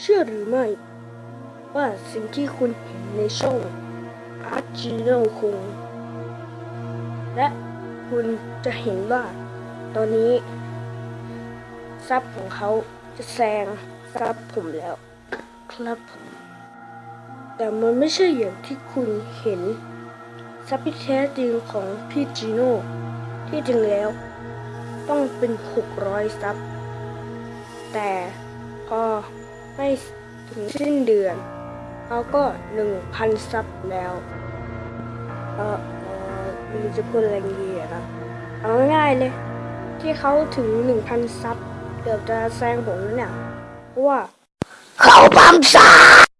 เชื่อหรือไม่ ว่าสิ่งที่คุณเห็นในช่องอาร์จิโนคง และคุณจะเห็นว่า ตอนนี้ซับของเขาจะแซงซับผมแล้ว ครับผมแต่มันไม่ใช่อย่างที่คุณเห็นซับที่แท้จริงของพี่จีโน่ที่จริงแล้ว ต้องเป็น 600ซับแต่พอ ไม่ถึงสิ้นเดือนเขาก็หนึ่งพันซับแล้วเออเออมันจะพูดอะไรดีอะนะเอาง่ายเลย ที่เขาถึงหนึ่งพันซับเกือบจะแซงผมแล้วเนี่ยเพราะว่าเขาปั๊มซับ